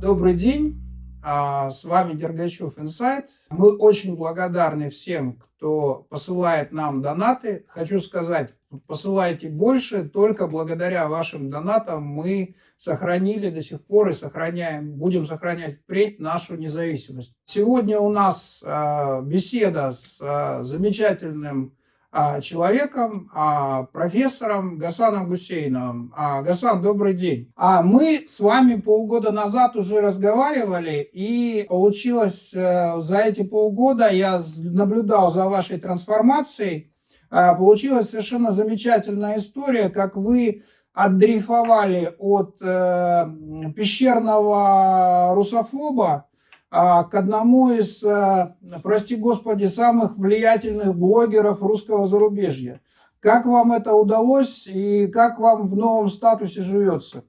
Добрый день, а, с вами Дергачев Инсайт. Мы очень благодарны всем, кто посылает нам донаты. Хочу сказать, посылайте больше, только благодаря вашим донатам мы сохранили до сих пор и сохраняем, будем сохранять впредь нашу независимость. Сегодня у нас а, беседа с а, замечательным человеком, а, профессором Гасаном Гусейновым. А, Гасан, добрый день. А мы с вами полгода назад уже разговаривали, и получилось э, за эти полгода, я наблюдал за вашей трансформацией, получилась совершенно замечательная история, как вы отдрейфовали от э, пещерного русофоба а, к одному из, э, прости господи, самых влиятельных блогеров русского зарубежья. Как вам это удалось и как вам в новом статусе живется?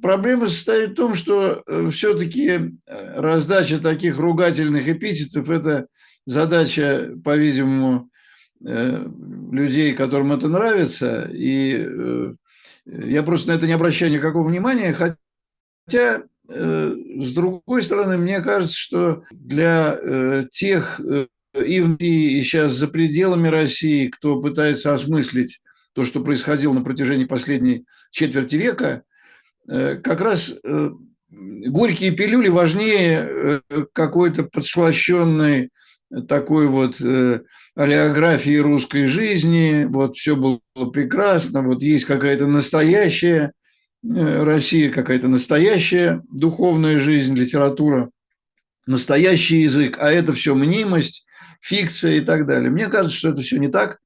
Проблема состоит в том, что э, все-таки э, раздача таких ругательных эпитетов – это задача, по-видимому, людей, которым это нравится. И я просто на это не обращаю никакого внимания, хотя Э, с другой стороны, мне кажется, что для э, тех э, и в и сейчас за пределами России, кто пытается осмыслить то, что происходило на протяжении последней четверти века, как раз горькие пилюли важнее какой-то подслащенной такой вот олеографии русской жизни, вот все было прекрасно, вот есть какая-то настоящая Э, Россия какая-то настоящая духовная жизнь, литература, настоящий язык, а это все мнимость, фикция и так далее. Мне кажется, что это все не так,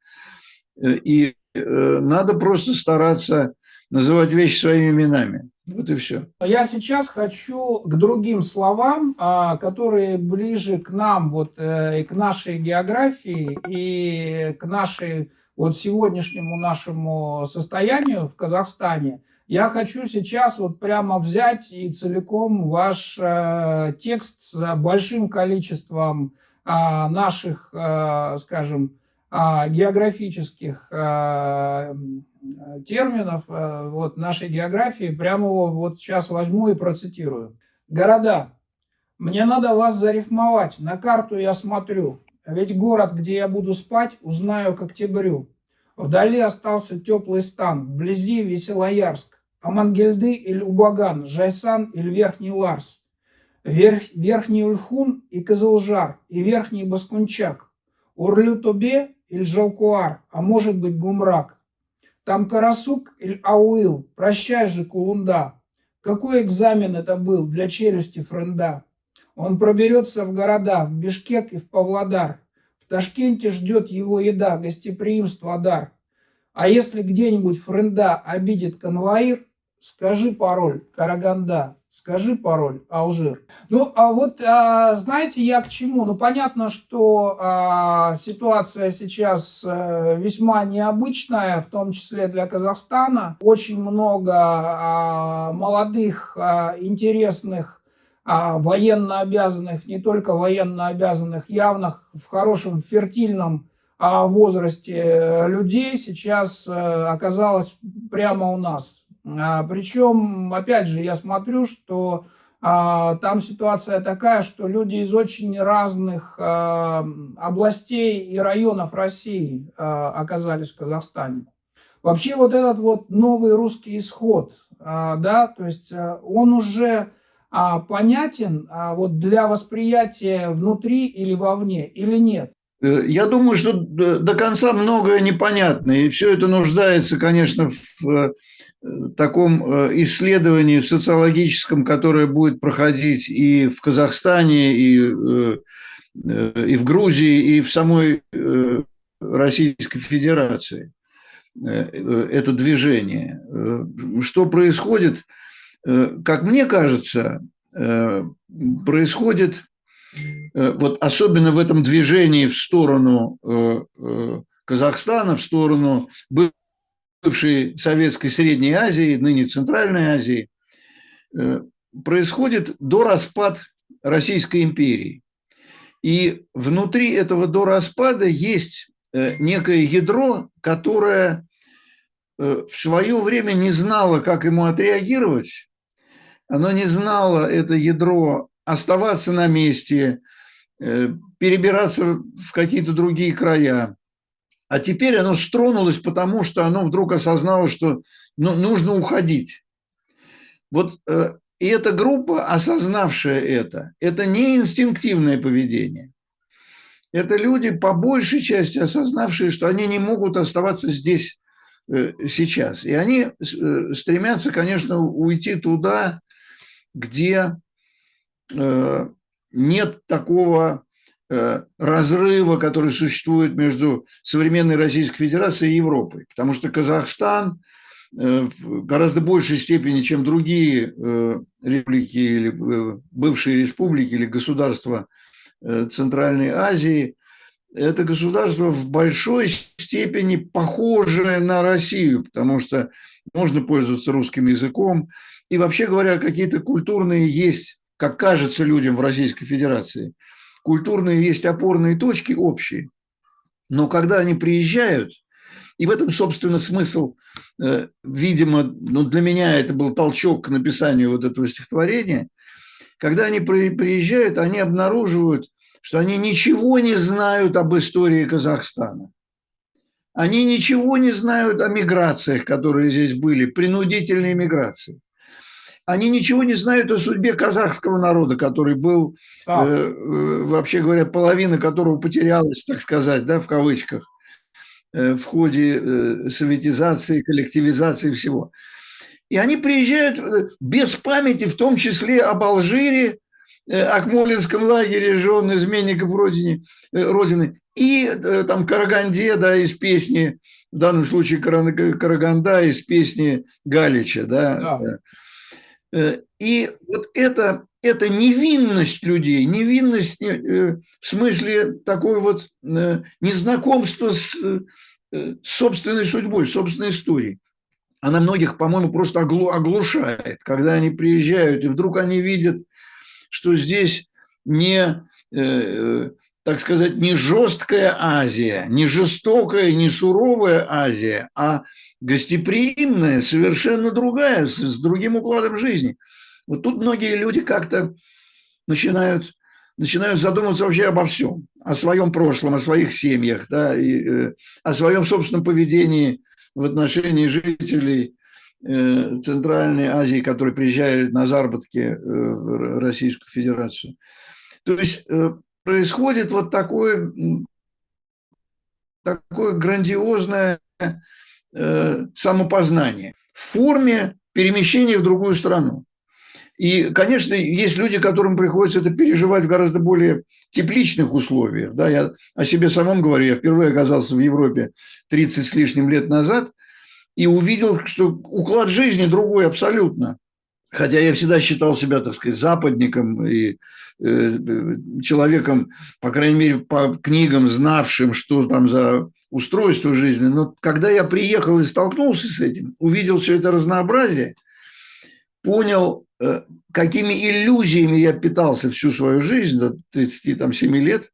э, и э, надо просто стараться называть вещи своими именами. Вот и все. Я сейчас хочу к другим словам, а, которые ближе к нам, вот, и к нашей географии, и к нашей, вот сегодняшнему нашему состоянию в Казахстане – я хочу сейчас вот прямо взять и целиком ваш э, текст с большим количеством э, наших, э, скажем, э, географических э, терминов э, вот нашей географии, прямо его вот сейчас возьму и процитирую. Города. Мне надо вас зарифмовать. На карту я смотрю. Ведь город, где я буду спать, узнаю к октябрю. Вдали остался теплый стан, вблизи Веселоярск. Амангельды или Убаган, Жайсан или Верхний Ларс, Верх, Верхний Ульхун и Кызылжар, и Верхний Баскунчак, Урлю-Тобе или Жалкуар, а может быть Гумрак. Там Карасук или Ауил, прощай же, Кулунда. Какой экзамен это был для челюсти Френда? Он проберется в города, в Бишкек и в Павлодар. В Ташкенте ждет его еда, гостеприимство, дар. А если где-нибудь Френда обидит конвоир, скажи пароль Караганда, скажи пароль Алжир. Ну, а вот, а, знаете, я к чему? Ну, понятно, что а, ситуация сейчас а, весьма необычная, в том числе для Казахстана. Очень много а, молодых, а, интересных, а, военно обязанных, не только военно обязанных, явных в хорошем фертильном возрасте людей сейчас э, оказалось прямо у нас а, Причем, опять же, я смотрю, что а, там ситуация такая, что люди из очень разных а, областей и районов России оказались в Казахстане. Вообще вот этот вот новый русский исход, да, то есть он уже понятен вот для восприятия внутри или вовне, или нет? Э, я думаю, что до конца многое непонятно, и все это нуждается, конечно, в таком э, исследовании социологическом, которое будет проходить и в Казахстане, и, э, э, и в Грузии, и в самой Российской Федерации, это движение. Что происходит, как мне кажется, происходит вот особенно в этом движении в сторону Казахстана, в сторону бывшей Советской Средней Азии, ныне Центральной Азии, э, происходит до распад Российской империи. И внутри этого до распада есть э, некое ядро, которое э, в свое время не знало, как ему отреагировать, оно не знало это ядро оставаться на месте, перебираться в какие-то другие края. А теперь оно стронулось, потому что оно вдруг осознало, что ну, нужно уходить. Вот э, и эта группа, осознавшая это, это не инстинктивное поведение. Это люди, по большей части, осознавшие, что они не могут оставаться здесь э, сейчас. И они э, стремятся, конечно, уйти туда, где э, нет такого разрыва, который существует между современной Российской Федерацией и Европой. Потому что Казахстан в гораздо большей степени, чем другие республики или бывшие республики или государства Э, Центральной Азии, это государство в большой степени похожее на Россию, потому что можно пользоваться русским языком. И вообще говоря, какие-то культурные есть, как кажется людям в Российской Федерации, культурные есть опорные точки общие. Но когда они приезжают, и в этом, собственно, смысл, э, видимо, ну, для меня это был толчок к написанию вот этого стихотворения – когда они приезжают, они обнаруживают, что они ничего не знают об истории Казахстана. Они ничего не знают о миграциях, которые здесь были, принудительной миграции. Они ничего не знают о судьбе казахского народа, который был, э, э, вообще говоря, половина которого потерялась, так сказать, да, в кавычках, э, в ходе э, советизации, коллективизации всего. И они приезжают э, без памяти, в том числе об Алжире, э, Акмолинском лагере жен изменников родине, Родины, и там Караганде, да, из песни, в данном случае Караганда из песни Галича, да. да. И вот это, это невинность людей, невинность в смысле такой вот незнакомства с собственной судьбой, собственной историей. Она многих, по-моему, просто оглушает, когда они приезжают, и вдруг они видят, что здесь не, э, так сказать, не жесткая Азия, не жестокая, не суровая Азия, а гостеприимная, совершенно другая, с, с другим укладом жизни. Вот тут многие люди как-то начинают, начинают задумываться вообще обо всем, о своем прошлом, о своих семьях, да, и, э, о своем собственном поведении – в отношении жителей э, Центральной Азии, которые приезжают на заработки э, в Российскую Федерацию. То есть э, происходит вот такое, такое грандиозное самопознание в форме перемещения в другую страну. И, конечно, есть люди, которым приходится это переживать в гораздо более тепличных условиях. Да, я о себе самом говорю, я впервые оказался в Европе 30 с лишним лет назад и увидел, что уклад жизни другой абсолютно. Хотя я всегда считал себя, так сказать, западником и э, человеком, по крайней мере, по книгам, знавшим, что там за устройство жизни. Но когда я приехал и столкнулся с этим, увидел все это разнообразие, понял, Э, какими иллюзиями я питался всю свою жизнь, до 37 лет,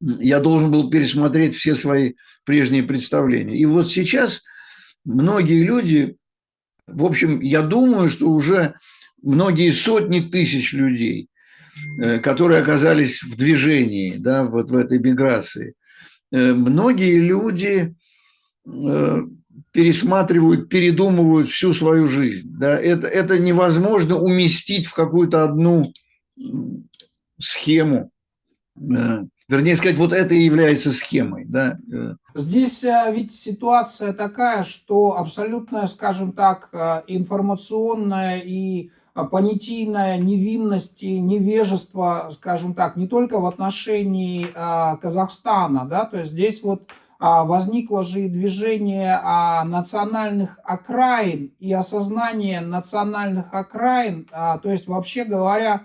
я должен был пересмотреть все свои прежние представления. И вот сейчас многие люди, в общем, я думаю, что уже многие сотни тысяч людей, э, которые оказались в движении, да, вот в этой миграции, э, многие люди пересматривают, передумывают всю свою жизнь. Да? Это, это невозможно уместить в какую-то одну схему. Вернее сказать, вот это и является схемой. Да? Здесь э, ведь ситуация такая, что абсолютная, скажем так, э, информационная и понятийная невинность и невежество, скажем так, не только в отношении э, Казахстана, да, то есть здесь вот возникло же и движение национальных окраин и осознание национальных окраин, то есть вообще говоря,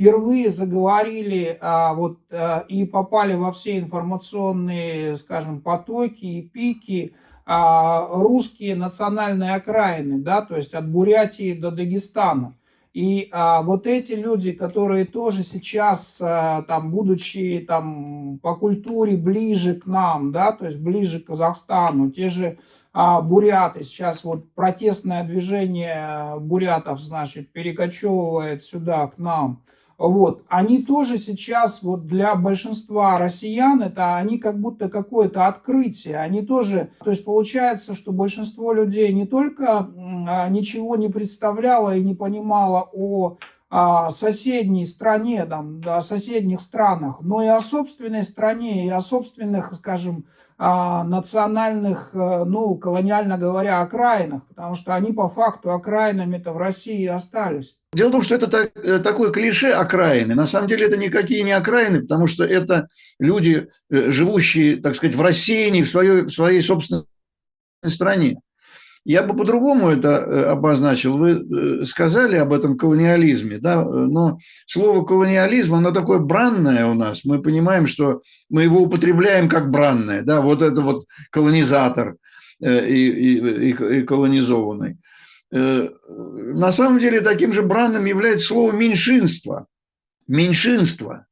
впервые заговорили вот, и попали во все информационные, скажем, потоки и пики русские национальные окраины, да, то есть от Бурятии до Дагестана. И а, вот эти люди, которые тоже сейчас, а, там, будучи там, по культуре ближе к нам, да, то есть ближе к Казахстану, те же а, буряты, сейчас вот протестное движение бурятов, значит, перекочевывает сюда к нам, вот, они тоже сейчас вот для большинства россиян это они как будто какое-то открытие, они тоже, то есть получается, что большинство людей не только а, ничего не представляло и не понимало о о соседней стране, там, о соседних странах, но и о собственной стране, и о собственных, скажем, национальных, э, ну, колониально говоря, окраинах, потому что они по факту окраинами-то в России остались. Дело в том, что это так, э, такое клише окраины. На самом деле это никакие не окраины, потому что это люди, э, живущие, так сказать, в рассеянии, в своей, в своей собственной стране. Я бы по-другому это э, обозначил. Вы сказали об этом колониализме, да, но слово колониализм, оно такое бранное у нас. Мы понимаем, что мы его употребляем как бранное, да, вот это вот колонизатор э, и, и, и колонизованный. На самом деле таким же бранным является слово меньшинство. Меньшинство.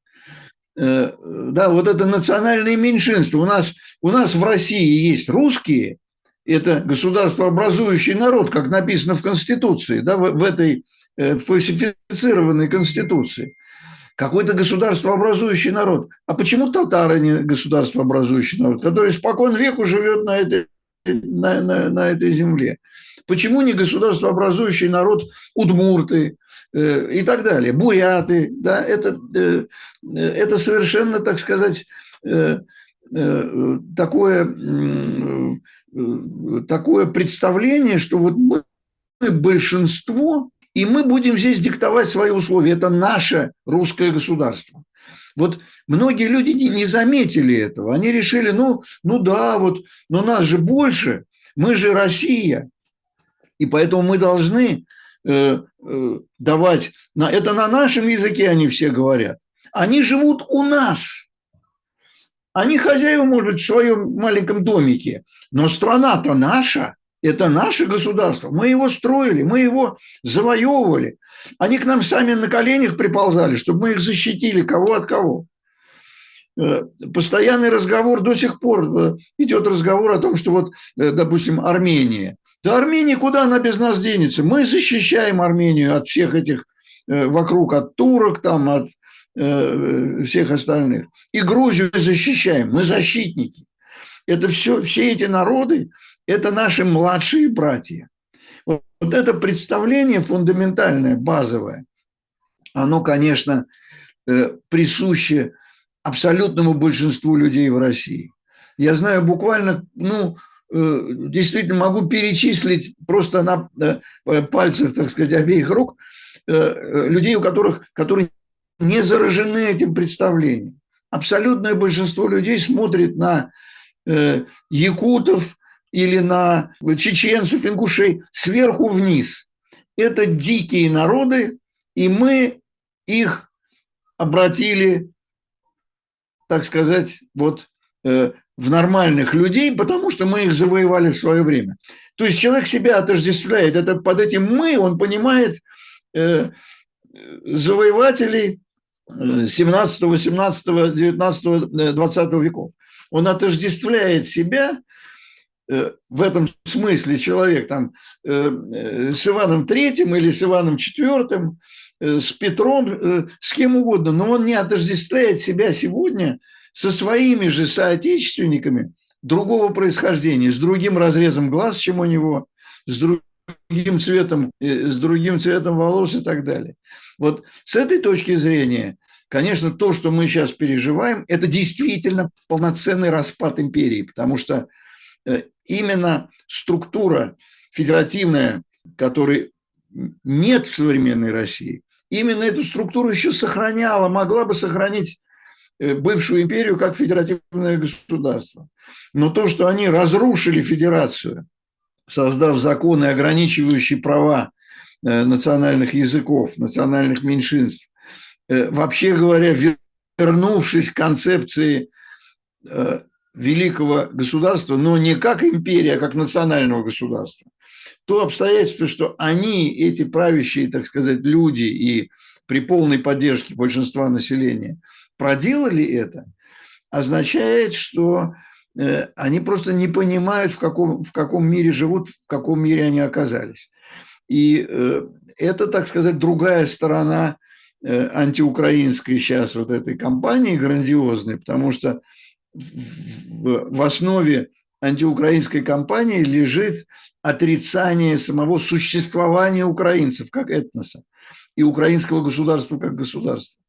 Да, вот это национальное меньшинство. У нас, у нас в России есть русские – это государствообразующий народ, как написано в Конституции, да, в, в этой э, фальсифицированной Конституции. Какой-то государствообразующий народ. А почему татары не государствообразующий народ, который спокон веку живет на этой, на, на, на этой земле? Почему не государствообразующий народ удмурты э, и так далее, буряты? Да, это, э, это совершенно, так сказать, э, э такое Э, такое представление, что вот мы большинство, и мы будем здесь диктовать свои условия. Это наше русское государство. Вот многие люди не заметили этого. Они решили, ну, ну да, вот, но нас же больше, мы же Россия. И поэтому мы должны э, э, давать, это на нашем языке они все говорят. Они живут у нас. Они хозяева, может быть, в своем маленьком домике, но страна-то наша, это наше государство. Мы его строили, мы его завоевывали. Они к нам сами на коленях приползали, чтобы мы их защитили, кого от кого. Э, постоянный разговор до сих пор идет разговор о том, что вот, допустим, Армения. Да Армения, куда она без нас денется? Мы защищаем Армению от всех этих вокруг, от турок, там, от Э, всех остальных. И Грузию защищаем, мы защитники. Это все, все эти народы, это наши младшие братья. Вот, это представление фундаментальное, базовое, оно, конечно, э, присуще абсолютному большинству людей в России. Я знаю буквально, ну, э, действительно могу перечислить просто на пальцах, так сказать, обеих рук людей, у которых, которые не заражены этим представлением. Абсолютное большинство людей смотрит на э, якутов или на чеченцев, ингушей сверху вниз. Это дикие народы, и мы их обратили, так сказать, вот э, в нормальных людей, потому что мы их завоевали в свое время. То есть человек себя отождествляет. Это под этим мы, он понимает э, завоевателей 17, 18, 19, 20 веков. Он отождествляет себя э, в этом смысле человек там э, э, с Иваном Третьим или с Иваном Четвертым, с Петром, с кем угодно, но он не отождествляет себя сегодня со своими же соотечественниками другого происхождения, с другим разрезом глаз, чем у него, с другим цветом, с другим цветом волос и так далее. Вот с этой точки зрения, конечно, то, что мы сейчас переживаем, это действительно полноценный распад империи, потому что э, именно структура федеративная, которой нет в современной России, именно эту структуру еще сохраняла, могла бы сохранить э, бывшую империю как федеративное государство. Но то, что они разрушили федерацию, создав законы, ограничивающие права Э, национальных языков, национальных меньшинств. Э, вообще говоря, вернувшись к концепции э, великого государства, но не как империя, а как национального государства, то обстоятельство, что они, эти правящие, так сказать, люди и при полной поддержке большинства населения проделали это, означает, что э, они просто не понимают, в каком, в каком мире живут, в каком мире они оказались. И э, это, так сказать, другая сторона антиукраинской сейчас вот этой кампании грандиозной, потому что в основе антиукраинской кампании лежит отрицание самого существования украинцев как этноса и украинского государства как государства.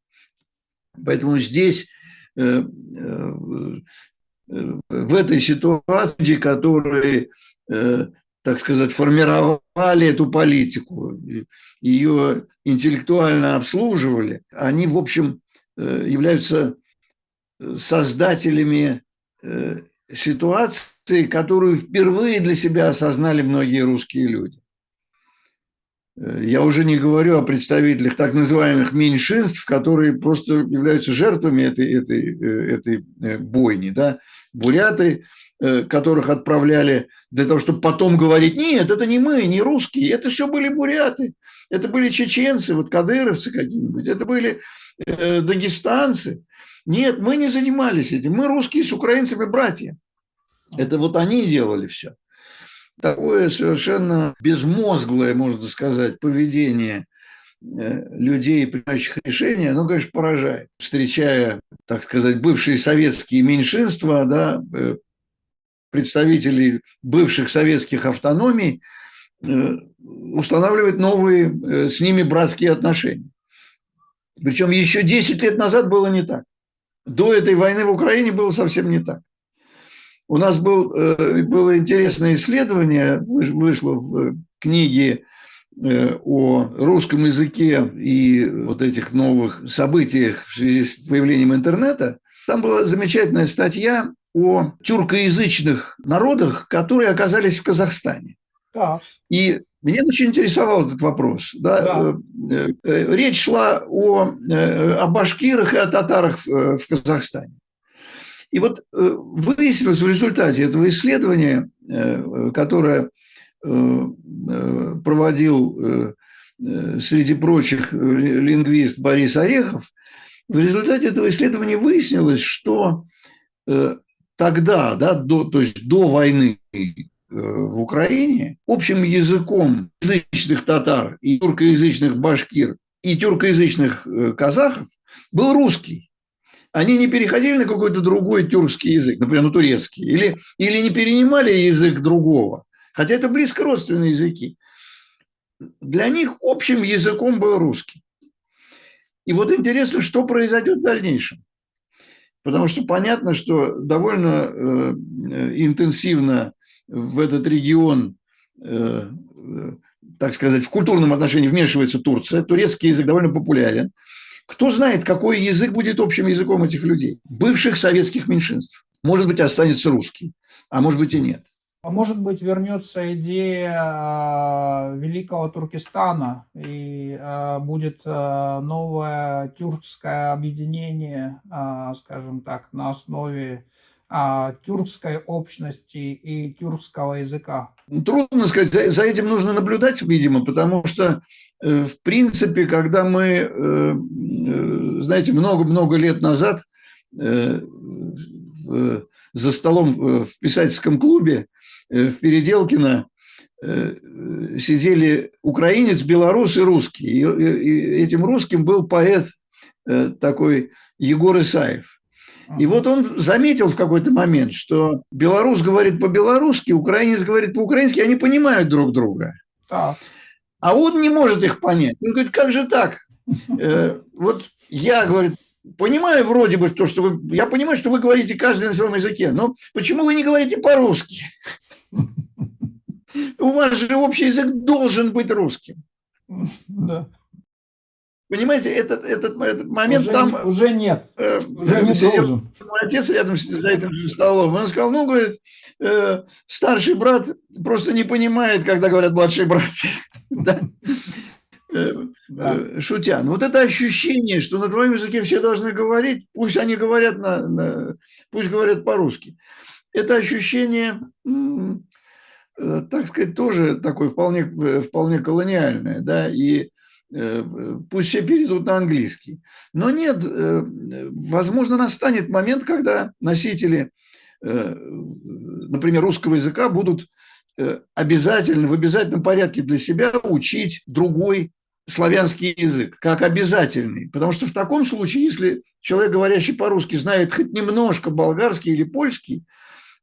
Поэтому здесь э, э, в этой ситуации, которые, э, так сказать, формировали эту политику, ее интеллектуально обслуживали, они, в общем, являются создателями ситуации, которую впервые для себя осознали многие русские люди. Э, я уже не говорю о представителях так называемых меньшинств, которые просто являются жертвами этой, этой, э, этой э, бойни. Да? Буряты, которых отправляли для того, чтобы потом говорить, нет, это не мы, не русские, это все были буряты, это были чеченцы, вот кадыровцы какие-нибудь, это были дагестанцы. Нет, мы не занимались этим, мы русские с украинцами братья. Это вот они делали все такое совершенно безмозглое, можно сказать, поведение э, людей, принимающих решения, оно, конечно, поражает. Встречая, так сказать, бывшие советские меньшинства, да, э, представителей бывших советских автономий, э, устанавливать новые с ними братские отношения. Причем еще 10 лет назад было не так. До этой войны в Украине было совсем не так. У нас был, э, было интересное исследование, вышло в книге э, о русском языке и вот этих новых событиях в связи с появлением интернета. Там была замечательная статья о тюркоязычных народах, которые оказались в Казахстане. Да. И меня очень интересовал этот вопрос. Да? Да. Э, речь шла о, о башкирах и о татарах в Казахстане. И вот э, выяснилось в результате этого исследования, э, которое э, проводил среди прочих лингвист Борис Орехов, в результате этого исследования выяснилось, что тогда, да, до, то есть до войны в Украине, общим языком язычных татар и тюркоязычных башкир и тюркоязычных казахов был русский они не переходили на какой-то другой тюркский язык, например, на турецкий, или, или не перенимали язык другого, хотя это близко родственные языки. Для них общим языком был русский. И вот интересно, что произойдет в дальнейшем. Потому что понятно, что довольно э, интенсивно в этот регион, э, э, так сказать, в культурном отношении вмешивается Турция. Турецкий язык довольно популярен. Кто знает, какой язык будет общим языком этих людей, бывших советских меньшинств. Может быть, останется русский, а может быть и нет. А может быть, вернется идея а, великого Туркестана и а, будет а, новое тюркское объединение, скажем так, на основе тюркской общности и тюркского языка? Трудно сказать, за, за этим нужно наблюдать, видимо, потому что в принципе, когда мы, э, э, знаете, много-много лет назад за столом в писательском клубе в Переделкино сидели украинец, белорус и русский. И этим русским был поэт такой Егор Исаев. И вот он заметил в какой-то момент, что белорус говорит по-белорусски, украинец говорит по-украински, они понимают друг друга. Так. А он не может их понять. Он говорит, как же так? Э, вот я, говорит, понимаю вроде бы то, что вы... Я понимаю, что вы говорите каждый на своем языке, но почему вы не говорите по-русски? У вас же общий язык должен быть русским. Да. Понимаете, этот, этот, этот момент уже, там... Уже нет. Э, уже не должен. Мой отец рядом с этим же столом. Он сказал, ну, говорит, э, старший брат просто не понимает, когда говорят младшие братья. Э, э, шутя. Но вот это ощущение, что на твоем языке все должны говорить, пусть они говорят, на, на, пусть говорят по-русски. Это ощущение, э, так сказать, тоже такое вполне, вполне колониальное. Да? И пусть все перейдут на английский. Но нет, возможно, настанет момент, когда носители например, русского языка будут обязательно, в обязательном порядке для себя учить другой славянский язык, как обязательный. Потому что в таком случае, если человек, говорящий по-русски, знает хоть немножко болгарский или польский,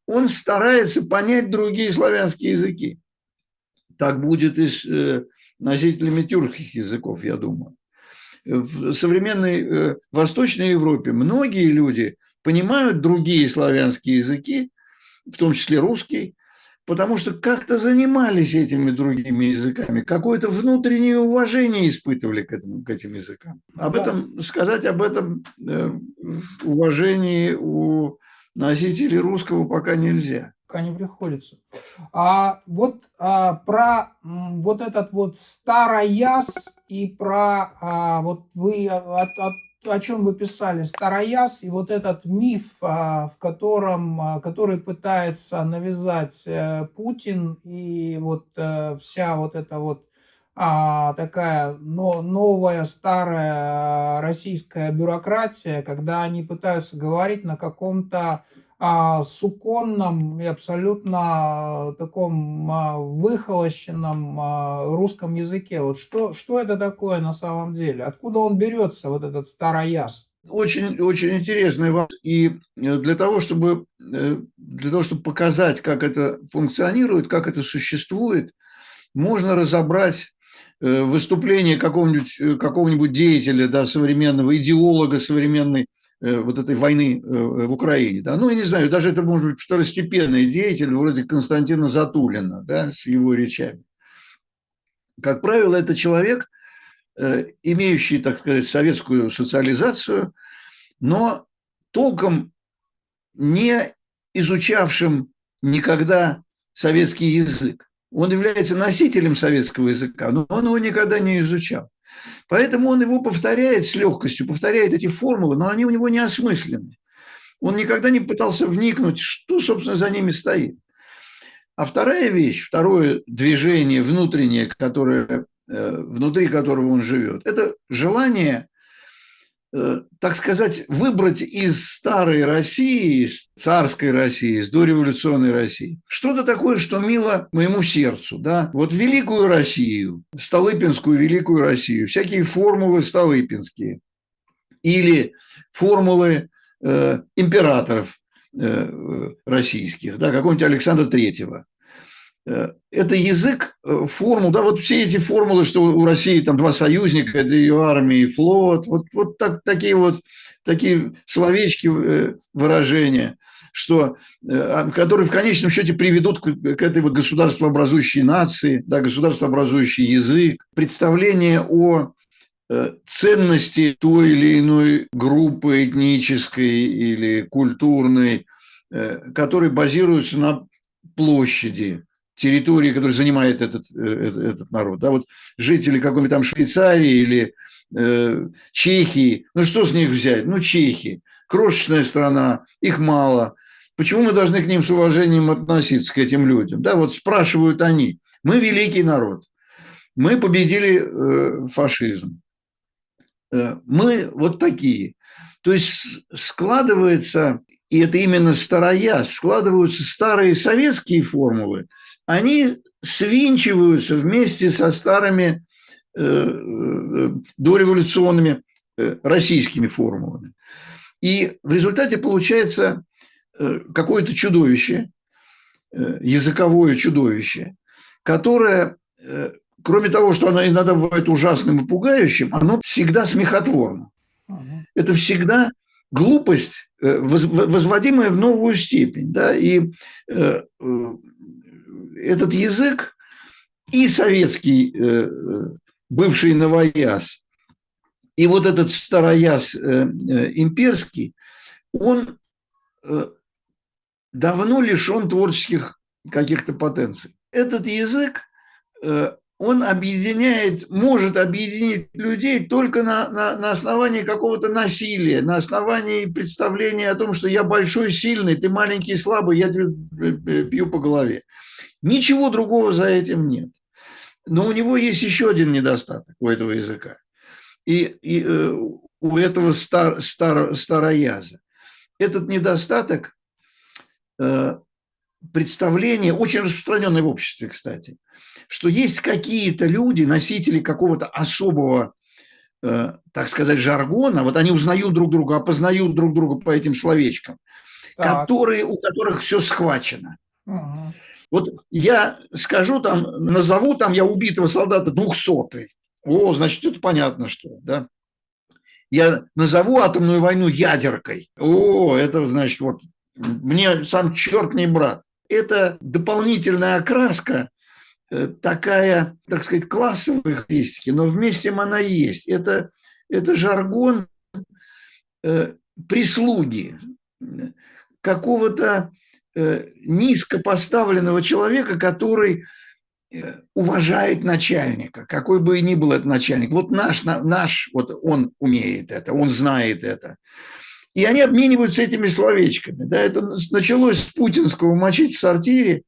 он старается понять другие славянские языки. Так будет и с э, носителями тюркских языков, я думаю. В современной э, Восточной Европе многие люди понимают другие славянские языки, в том числе русский, потому что как-то занимались этими другими языками, какое-то внутреннее уважение испытывали к, этому, к этим языкам. Об да. этом сказать об этом э, уважении у носителей русского пока нельзя. Пока не приходится. А вот а, про вот этот вот старояз и про а, вот вы от, от о чем вы писали, Старояз и вот этот миф, а, в котором, а, который пытается навязать э, Путин и вот э, вся вот эта вот а, такая новая старая российская бюрократия, когда они пытаются говорить на каком-то суконном и абсолютно таком а, выхолощенном а, русском языке. Вот что, что это такое на самом деле? Откуда он берется, вот этот старояз? Очень, очень интересный вопрос. И э, для того, чтобы, э, для того, чтобы показать, как это функционирует, как это существует, можно разобрать э, выступление какого-нибудь какого деятеля, да, современного идеолога современной вот этой войны э, в Украине. Да? Ну, я не знаю, даже это может быть второстепенный деятель вроде Константина Затулина да, с его речами. Как правило, это человек, э, имеющий, так сказать, советскую социализацию, но толком не изучавшим никогда советский язык. Он является носителем советского языка, но он его никогда не изучал. Поэтому он его повторяет с легкостью, повторяет эти формулы, но они у него не осмыслены. Он никогда не пытался вникнуть, что, собственно, за ними стоит. А вторая вещь, второе движение внутреннее, которое, э, внутри которого он живет, это желание так сказать, выбрать из старой России, из царской России, из дореволюционной России, что-то такое, что мило моему сердцу. Да? Вот великую Россию, Столыпинскую великую Россию, всякие формулы столыпинские или формулы э, императоров э, российских, да, какого-нибудь Александра Третьего. Э, это язык э, формул, да, вот все эти формулы, что у России там два союзника, это ее армия и флот, вот, вот так, такие вот такие словечки, э, выражения, что, а, которые в конечном счете приведут к, к этой вот государствообразующей нации, да, государствообразующий язык, представление о ценности той или иной группы этнической или культурной, которые базируются на площади, территории, которую занимает этот, э, этот, этот народ. Да, вот жители какой-нибудь там Швейцарии или э, Чехии, ну что с них взять? Ну, чехи, крошечная страна, их мало. Почему мы должны к ним с уважением относиться, к этим людям? Да, вот спрашивают они. Мы великий народ. Мы победили э, фашизм. Э, мы вот такие. То есть складывается, и это именно старая, складываются старые советские формулы – они свинчиваются вместе со старыми э, э, дореволюционными э, российскими формулами. И в результате получается какое-то чудовище, языковое чудовище, которое, кроме того, что оно иногда бывает ужасным и пугающим, оно всегда смехотворно. Это всегда глупость, возводимая в новую степень. Да? И этот язык и советский э, бывший новояз, и вот этот старояз э, э, имперский, он давно лишен творческих каких-то потенций. Этот язык, он объединяет, может объединить людей только на, на, на основании какого-то насилия, на основании представления о том, что я большой, сильный, ты маленький, слабый, я тебе бью по голове. Ничего другого за этим нет. Но у него есть еще один недостаток у этого языка. И, и э, у этого стар, стар, старояза. Этот недостаток представление, очень распространенное в обществе, кстати, что есть какие-то люди, носители какого-то особого, так сказать, жаргона, вот они узнают друг друга, опознают друг друга по этим словечкам, так. которые, у которых все схвачено. Угу. Вот я скажу там, назову там я убитого солдата двухсотый. О, значит, это понятно, что, да. Я назову атомную войну ядеркой. О, это значит, вот, мне сам черт не брат. Это дополнительная окраска, э, такая, так сказать, классовой характеристики, но вместе она есть. Это, это жаргон э, прислуги, какого-то Э, низко поставленного человека, который э, уважает начальника, какой бы ни был этот начальник. Вот наш, наш, вот он умеет это, он знает это. И они обмениваются этими словечками. Да, это началось с путинского мочить в сортире,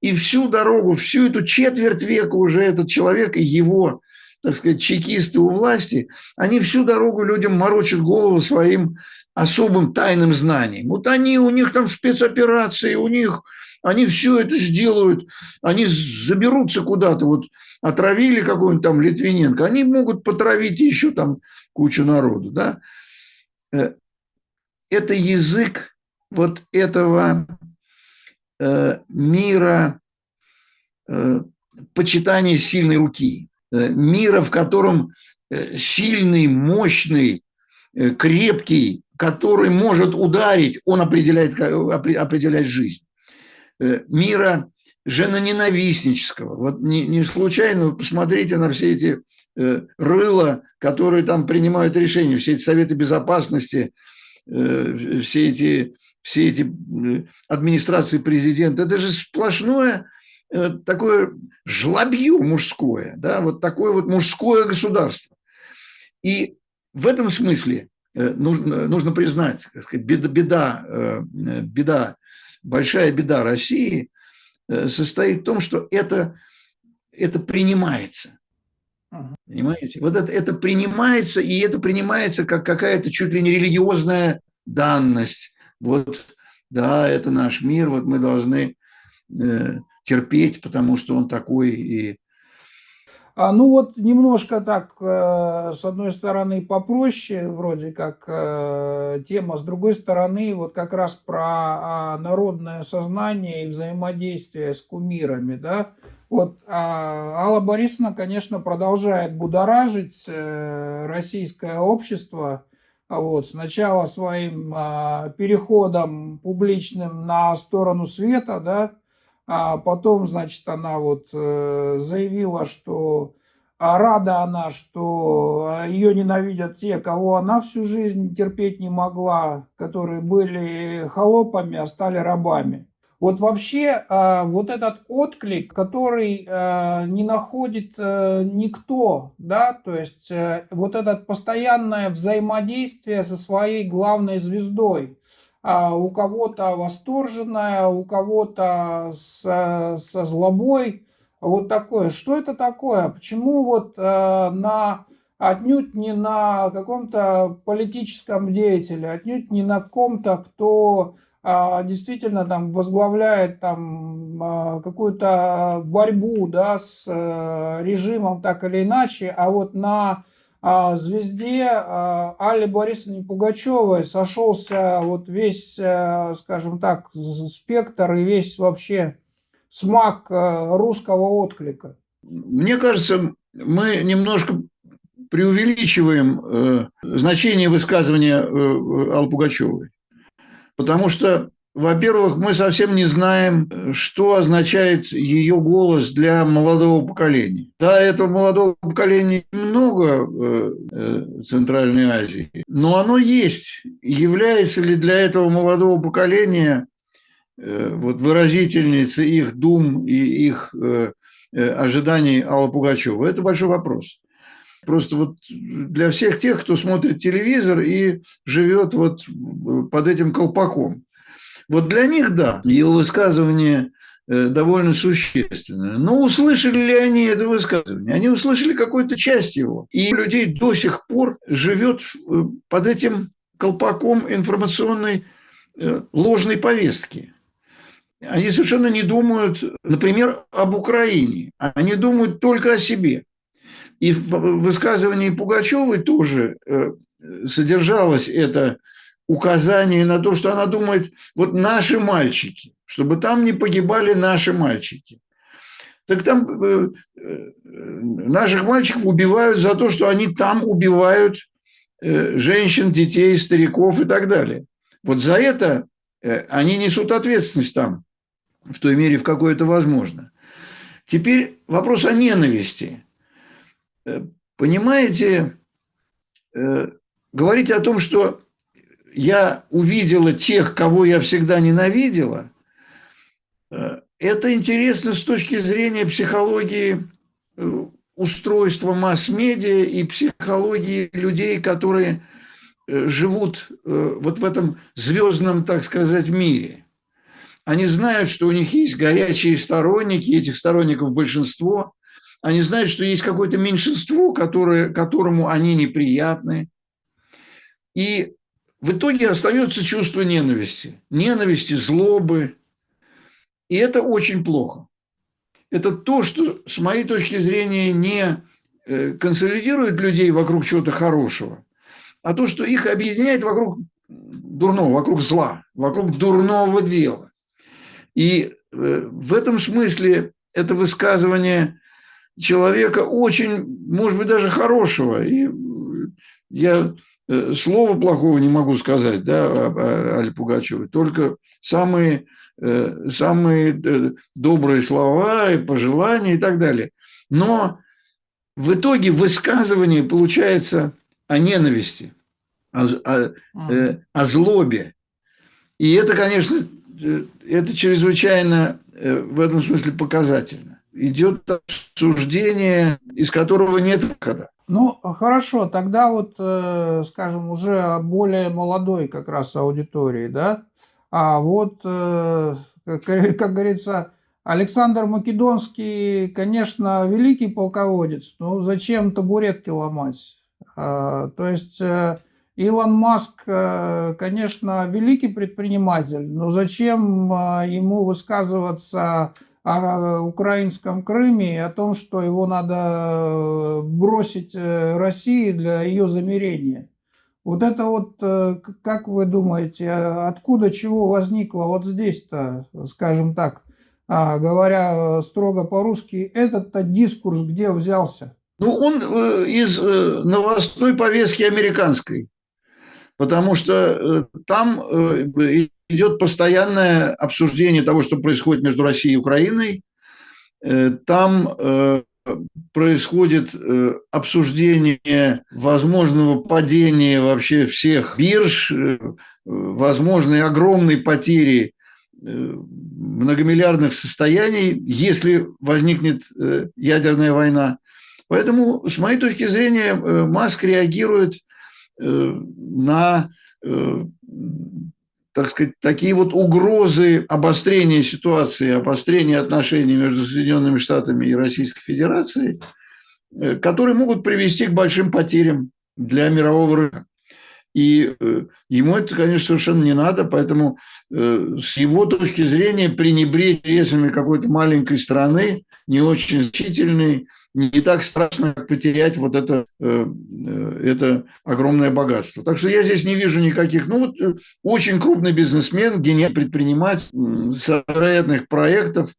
и всю дорогу, всю эту четверть века уже этот человек и его, так сказать, чекисты у власти, они всю дорогу людям морочат голову своим особым тайным знанием. Вот они, у них там спецоперации, у них, они все это сделают, они заберутся куда-то, вот отравили какого-нибудь там Литвиненко, они могут потравить еще там кучу народу, да. Э, это язык вот этого э, мира э, почитания сильной руки, мира, в котором сильный, мощный, крепкий который может ударить, он определяет, определяет жизнь. Э, мира женоненавистнического. Вот не, не случайно, посмотрите на все эти э, рыла, которые там принимают решения, все эти советы безопасности, э, все эти, все эти администрации президента. Это же сплошное такое жлобье мужское, да, вот такое вот мужское государство. И в этом смысле нужно, нужно признать, сказать, беда, беда, э, беда, большая беда России э, состоит в том, что это, это принимается. Понимаете? Вот это, это принимается, и это принимается как какая-то чуть ли не религиозная данность. Вот, да, это наш мир, вот мы должны э, терпеть, потому что он такой, и ну вот немножко так, э, с одной стороны, попроще, вроде как э, тема, с другой стороны, вот как раз про а, народное сознание и взаимодействие с кумирами, да. Вот а, Алла Борисовна, конечно, продолжает будоражить э, российское общество, вот, сначала своим переходом публичным на сторону света, да, а потом, значит, она вот э, заявила, что а рада она, что ее ненавидят те, кого она всю жизнь терпеть не могла, которые были холопами, а стали рабами. Вот вообще а, вот этот отклик, который а, не находит э, никто, да, то есть э, вот это постоянное взаимодействие со своей главной звездой, а у кого-то восторженная, у кого-то со, со злобой. Вот такое. Что это такое? Почему вот э, на отнюдь не на каком-то политическом деятеле, отнюдь не на ком-то, кто а, действительно там возглавляет там а, какую-то борьбу да, с а, режимом так или иначе, а вот на а, звезде а, Алле Борисовне Пугачевой сошелся вот весь, а, скажем так, спектр и весь вообще смак русского отклика. Мне кажется, мы немножко преувеличиваем э, значение высказывания э, Аллы Пугачевой. Потому что во-первых, мы совсем не знаем, что означает ее голос для молодого поколения. Да, этого молодого поколения много в э, Центральной Азии, но оно есть. Является ли для этого молодого поколения э, вот, выразительницей их дум и их э, ожиданий Алла Пугачева? Это большой вопрос. Просто вот для всех тех, кто смотрит телевизор и живет вот под этим колпаком. Вот для них, да, его высказывание э, довольно существенное. Но услышали ли они это высказывание? Они услышали какую-то часть его. И людей до сих пор живет э, под этим колпаком информационной э, ложной повестки. они совершенно не думают, например, об Украине. Они думают только о себе. И в высказывании Пугачевой тоже содержалось это указание на то, что она думает, вот наши мальчики, чтобы там не погибали наши мальчики. Так там э, э, наших мальчиков убивают за то, что они там убивают женщин, детей, стариков и так далее. Вот за это они несут ответственность там, в той мере, в какой это возможно. Теперь вопрос о ненависти. Понимаете, говорить о том, что я увидела тех, кого я всегда ненавидела, э, это интересно с точки зрения психологии э, устройства масс-медиа и психологии людей, которые э, живут вот в этом звездном, так сказать, мире. Они знают, что у них есть горячие сторонники, этих сторонников большинство. Они знают, что есть какое-то меньшинство, которое, которому они неприятны. И в итоге остается чувство ненависти. Ненависти, злобы. И это очень плохо. Это то, что, с моей точки зрения, не э, консолидирует людей вокруг чего-то хорошего, а то, что их объединяет вокруг дурного, вокруг зла, вокруг дурного дела. И э, в этом смысле это высказывание человека очень, может быть, даже хорошего. И я слова плохого не могу сказать, да, Али Пугачевой, только самые, э, самые э, добрые слова и пожелания и так далее. Но в итоге высказывание получается о ненависти, о, о, о злобе. И это, конечно, это чрезвычайно в этом смысле показательно. Идет обсуждение, из которого нет выхода. Ну, хорошо, тогда вот, э, скажем, уже более молодой как раз аудитории, да, а вот, э, как говорится, Александр Македонский, конечно, великий полководец, но зачем табуретки ломать? А, то есть э, Илон Маск, конечно, великий предприниматель, но зачем ему высказываться о украинском Крыме и о том, что его надо э, бросить э, России для ее замирения. Вот это вот, э, как вы думаете, откуда чего возникло вот здесь-то, скажем так, а, говоря строго по-русски, этот-то дискурс где взялся? Ну, он из новостной повестки американской, потому что там идет постоянное обсуждение того, что происходит между Россией и Украиной. Э, там э, происходит э, обсуждение возможного падения вообще всех бирж, возможной огромной потери многомиллиардных состояний, если возникнет ядерная война. Поэтому, с моей точки зрения, Маск реагирует на так сказать, такие вот угрозы обострения ситуации, обострения отношений между Соединенными Штатами и Российской Федерацией, э, которые могут привести к большим потерям для мирового рынка. И э, ему это, конечно, совершенно не надо, поэтому э, с его точки зрения пренебречь интересами какой-то маленькой страны, не очень значительной, не так страшно, потерять вот это, э, э, это огромное богатство. Так что я здесь не вижу никаких... Ну, вот э, очень крупный бизнесмен, гениальный предприниматель с вероятных проектов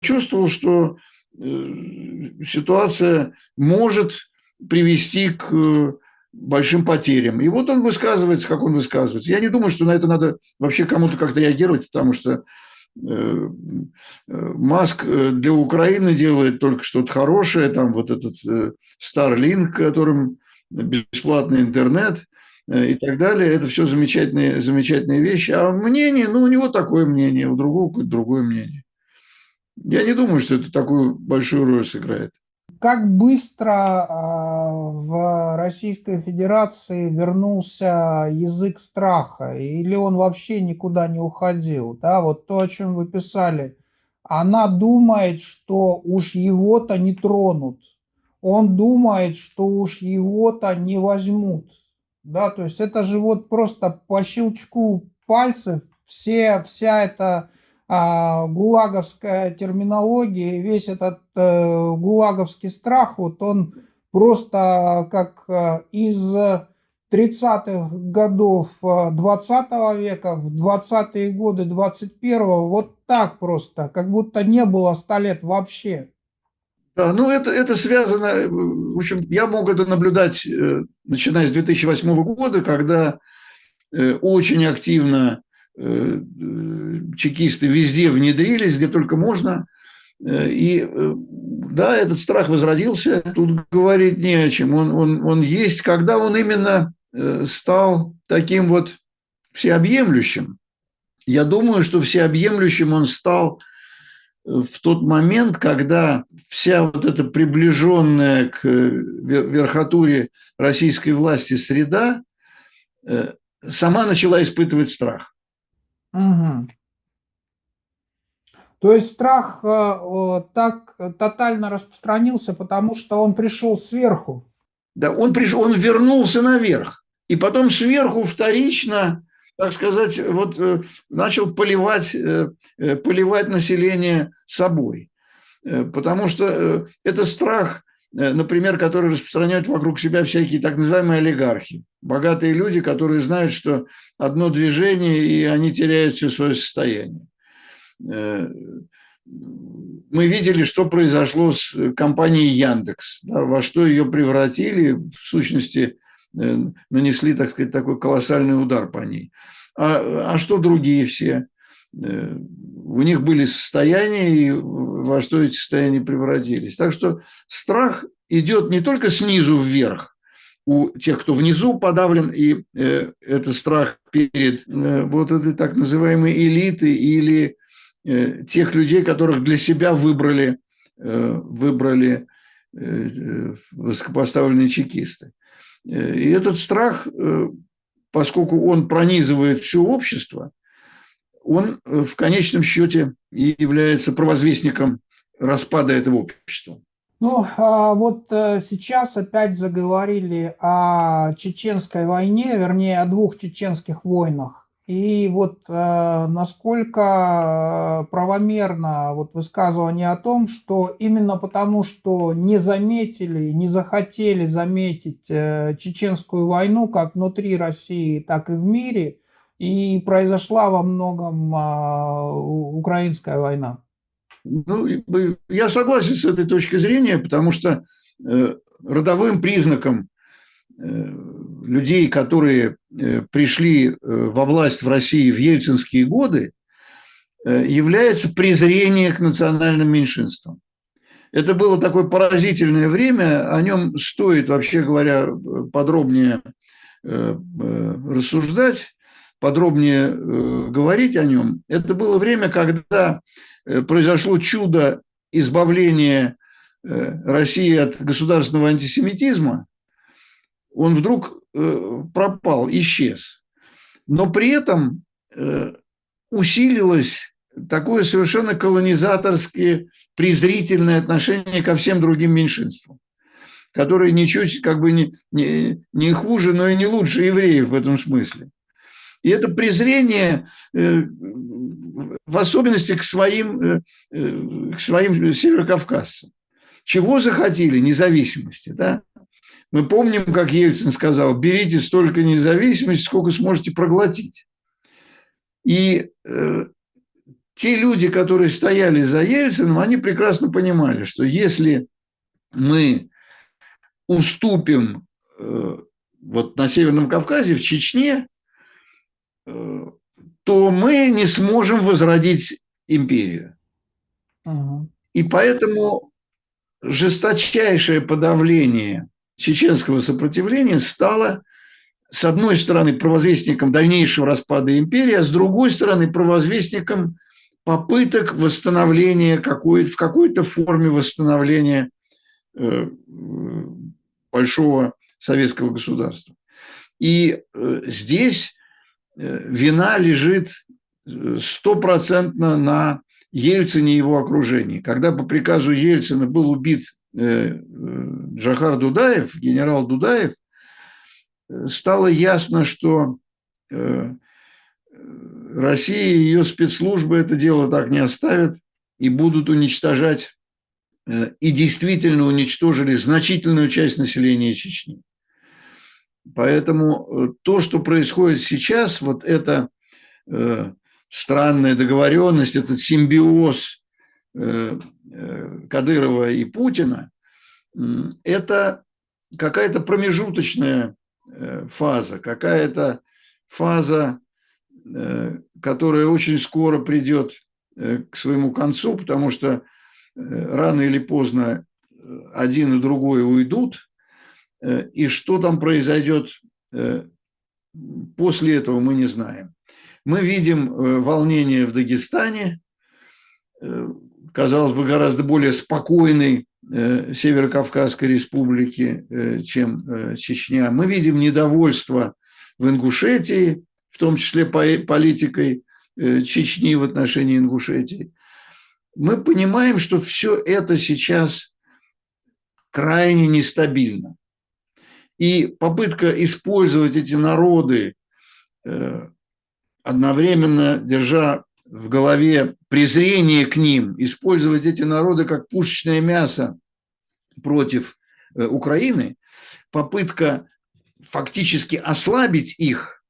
почувствовал, что ситуация может привести к большим потерям. И вот он высказывается, как он высказывается. Я не думаю, что на это надо вообще кому-то как-то реагировать, потому что Маск э, для Украины делает только что-то хорошее, там вот этот э, Starlink, которым бесплатный интернет и так далее. Это все замечательные, замечательные вещи. А мнение, ну, у него такое мнение, у другого какое-то другое мнение. Я не думаю, что это такую большую роль сыграет. Как быстро а, в Российской Федерации вернулся язык страха, или он вообще никуда не уходил? Да, вот то, о чем вы писали. Она думает, что уж его-то не тронут. Он думает, что уж его-то не возьмут. Да, то есть это же вот просто по щелчку пальцев. Все, вся эта гулаговская терминология, весь этот а, гулаговский страх, вот он просто как а, из 30-х годов 20 века в 20-е годы 21-го, вот так просто, как будто не было 100 лет вообще. Да, ну это, это связано, в общем, я мог это наблюдать, э, начиная с 2008 года, когда э, очень активно э, чекисты везде внедрились, где только можно. И да, этот страх возродился, тут говорить не о чем, он, он, он есть, когда он именно стал таким вот всеобъемлющим. Я думаю, что всеобъемлющим он стал в тот момент, когда вся вот эта приближенная к э, верхотуре российской власти среда э, сама начала испытывать страх. Угу. То есть страх э, так тотально распространился, потому что он пришел сверху. Да, он пришел, он вернулся наверх. И потом сверху вторично так сказать, вот э, начал поливать, э, поливать население собой. Потому что это страх, например, который распространяют вокруг себя всякие так называемые олигархи. Богатые люди, которые знают, что одно движение, и они теряют все свое состояние. Мы видели, что произошло с компанией Яндекс, да, во что ее превратили, в сущности, Э, нанесли, так сказать, такой колоссальный удар по ней. А, а что другие все? Э, у них были состояния, и во что эти состояния превратились. Так что страх идет не только снизу вверх, у тех, кто внизу подавлен, и э, это страх перед э, вот этой так называемой элитой или э, тех людей, которых для себя выбрали, э, выбрали э, высокопоставленные чекисты. Э, и этот страх, э, поскольку он пронизывает все общество, он э, в конечном счете и является провозвестником распада этого общества. Ну, а вот сейчас опять заговорили о чеченской войне, вернее, о двух чеченских войнах. И вот э, насколько правомерно вот высказывание о том, что именно потому, что не заметили, не захотели заметить э, чеченскую войну как внутри России, так и в мире, и произошла во многом э, украинская война. Ну, я согласен с этой точки зрения, потому что э, родовым признаком э, людей, которые э, пришли во власть в России в ельцинские годы, является презрение к национальным меньшинствам. Это было такое поразительное время, о нем стоит, вообще говоря, подробнее рассуждать, подробнее говорить о нем. Это было время, когда произошло чудо избавления России от государственного антисемитизма. Он вдруг Э, пропал, исчез. Но при этом э, усилилось такое совершенно колонизаторское, презрительное отношение ко всем другим меньшинствам, которые ничуть как бы не, не, не хуже, но и не лучше евреев в этом смысле. И это презрение, э, в особенности к своим, к своим северокавказцам. Чего захотели? Независимости. Да? Мы помним, как Ельцин сказал, берите столько независимости, сколько сможете проглотить. И э, те люди, которые стояли за Ельцином, они прекрасно понимали, что если мы уступим э, вот на Северном Кавказе, в Чечне, э, то мы не сможем возродить империю. Угу. И поэтому жесточайшее подавление чеченского сопротивления стало, с одной стороны, провозвестником дальнейшего распада империи, а с другой стороны, провозвестником попыток восстановления какой в какой-то форме восстановления э, большого советского государства. И э, здесь вина лежит стопроцентно на Ельцине и его окружении. Когда по приказу Ельцина был убит Джахар Дудаев, генерал Дудаев, стало ясно, что э, Россия и ее спецслужбы это дело так не оставят и будут уничтожать, э, и действительно уничтожили значительную часть населения Чечни. Поэтому э, то, что происходит сейчас, вот эта э, странная договоренность, этот симбиоз Кадырова и Путина, это какая-то промежуточная фаза, какая-то фаза Э, которая очень скоро придет э, к своему концу, потому что э, рано или поздно один и другой уйдут, и что там произойдет после этого, мы не знаем. Мы видим волнение в Дагестане, казалось бы, гораздо более спокойной Северо-Кавказской республики, чем Чечня. Мы видим недовольство в Ингушетии, в том числе политикой э, Чечни в отношении Ингушетии, мы понимаем, что все это сейчас крайне нестабильно. И попытка использовать эти народы, э, одновременно держа в голове презрение к ним, использовать эти народы как пушечное мясо против э, Украины, попытка фактически ослабить их –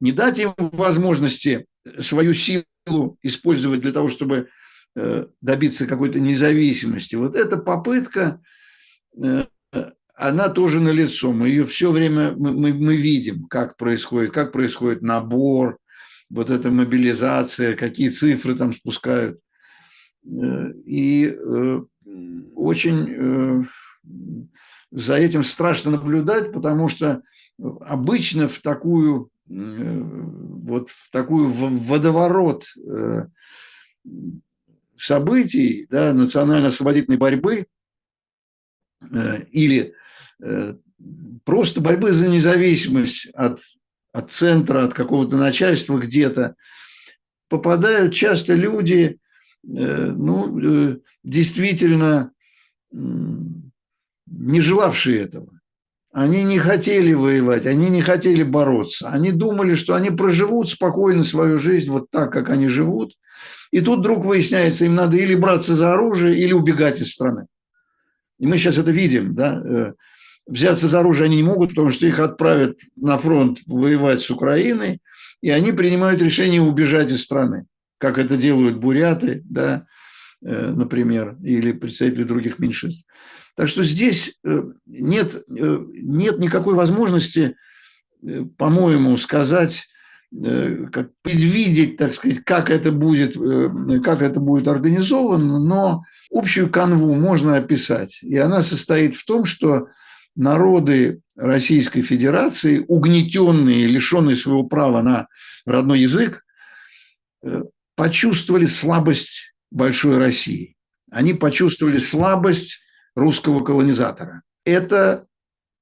не дать им возможности свою силу использовать для того, чтобы э, добиться какой-то независимости. Вот эта попытка, э, она тоже налицо. Мы ее все время мы, мы видим, как происходит, как происходит набор, вот эта мобилизация, какие цифры там спускают. Э, и очень за этим страшно наблюдать, потому что обычно в такую вот в такую водоворот э, событий да, национально-освободительной борьбы э, или э, просто борьбы за независимость от, от центра, от какого-то начальства где-то, попадают часто люди, ну, действительно не желавшие этого. Они не хотели воевать, они не хотели бороться. Они думали, что они проживут спокойно свою жизнь вот так, как они живут. И тут вдруг выясняется, им надо или браться за оружие, или убегать из страны. И мы сейчас это видим. Да? Э, взяться за оружие они не могут, потому что их отправят на фронт воевать с Украиной, и они принимают решение убежать из страны, как это делают буряты, да, Э, например, или представители других меньшинств. Так что здесь э, нет, нет никакой возможности, по-моему, сказать, как предвидеть, так сказать, как это будет, как это будет организовано, но общую канву можно описать. И она состоит в том, что народы Российской Федерации, угнетенные, лишенные своего права на родной язык, почувствовали слабость большой России. Они почувствовали слабость русского колонизатора. Это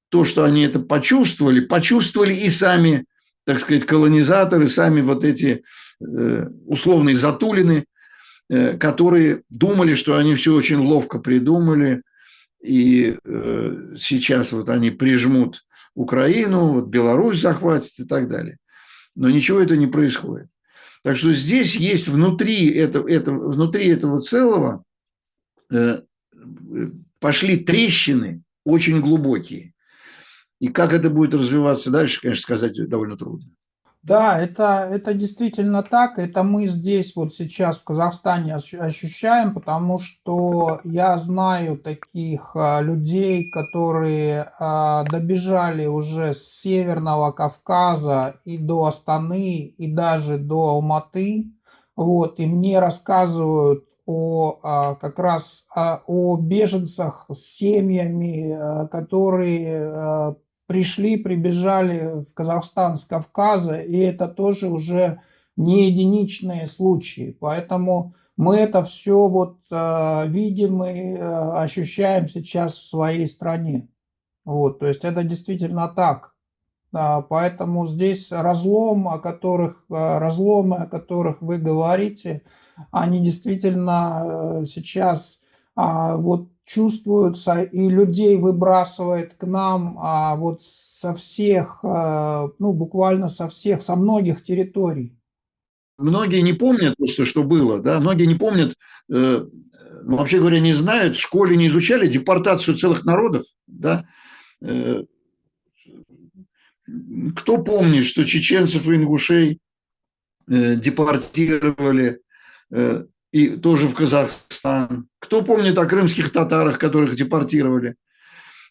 то, что они это почувствовали, почувствовали и сами, так сказать, колонизаторы, сами вот эти э, условные затулины, э, которые думали, что они все очень ловко придумали, и э, сейчас вот они прижмут Украину, вот Беларусь захватит и так далее. Но ничего это не происходит. Так что здесь есть внутри этого, этого, внутри этого целого пошли трещины очень глубокие. И как это будет развиваться дальше, конечно, сказать довольно трудно. Да, это, это действительно так. Это мы здесь вот сейчас в Казахстане ощущаем, потому что я знаю таких а, людей, которые а, добежали уже с Северного Кавказа и до Астаны, и даже до Алматы. Вот, и мне рассказывают о а, как раз о беженцах с семьями, которые пришли, прибежали в Казахстан с Кавказа, и это тоже уже не единичные случаи. Поэтому мы это все вот э, видим и э, ощущаем сейчас в своей стране. Вот, то есть это действительно так. Да, поэтому здесь разлом, о которых, э, разломы, о которых вы говорите, они действительно э, сейчас вот чувствуются, и людей выбрасывает к нам а, вот со всех, а, ну, буквально со всех, со многих территорий. многие не помнят просто, что было, да, многие не помнят, э, ну, вообще говоря, не знают, в школе не изучали депортацию целых народов, да. Э, кто помнит, что чеченцев и ингушей э, депортировали э, и тоже в Казахстан? Кто помнит о крымских татарах, которых депортировали?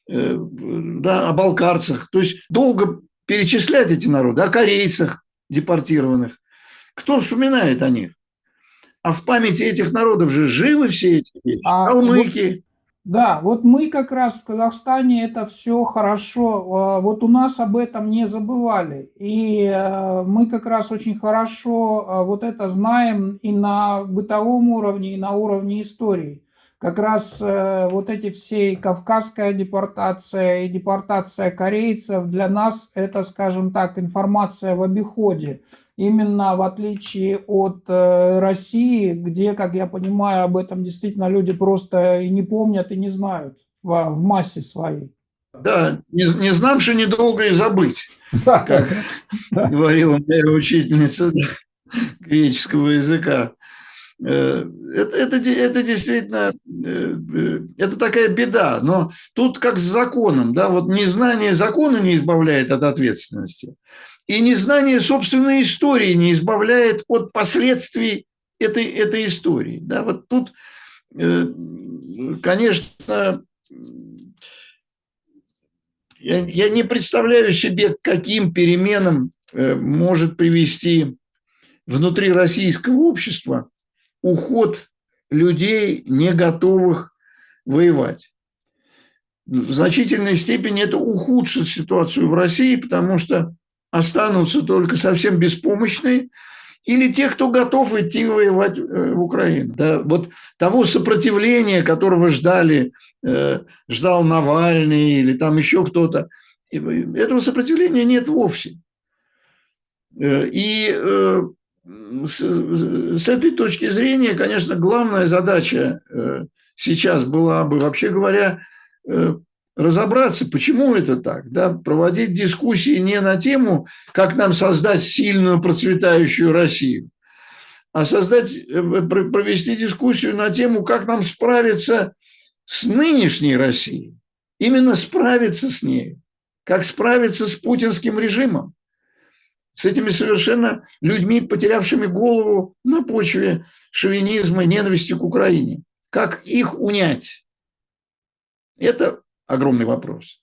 Э, да, о балкарцах. То есть долго перечислять эти народы, о корейцах депортированных. Кто вспоминает о них? А в памяти этих народов же живы все эти вещи. А Калмыки. Да, вот мы как раз в Казахстане это все хорошо. А, вот у нас об этом не забывали. И э, мы как раз очень хорошо а, вот это знаем и на бытовом уровне, и на уровне истории как раз э, вот эти все кавказская депортация и депортация корейцев для нас это, скажем так, информация в обиходе. Именно в отличие от э, России, где, как я понимаю, об этом действительно люди просто и не помнят, и не знают в, в массе своей. Да, не, не знамши недолго и забыть, да, как да. говорила моя учительница греческого языка. Э, это, это, это действительно, э, это такая беда. Но тут как с законом, да, вот незнание закона не избавляет от ответственности. И незнание собственной истории не избавляет от последствий этой, этой истории. Да, вот тут, конечно, я, я не представляю себе, к каким переменам может привести внутри российского общества уход людей, не готовых воевать. В значительной степени это ухудшит ситуацию в России, потому что останутся только совсем беспомощные или те, кто готов идти воевать э, в Украину. Да, вот того сопротивления, которого ждали, э, ждал Навальный или там еще кто-то, этого сопротивления нет вовсе. Э, и с, этой точки зрения, конечно, главная задача сейчас была бы, вообще говоря, разобраться, почему это так, да, проводить дискуссии не на тему, как нам создать сильную процветающую Россию, а создать, э, провести дискуссию на тему, как нам справиться с нынешней Россией, именно справиться с ней, как справиться с путинским режимом с этими совершенно людьми, потерявшими голову на почве шовинизма ненависти к Украине. Как их унять? Это огромный вопрос.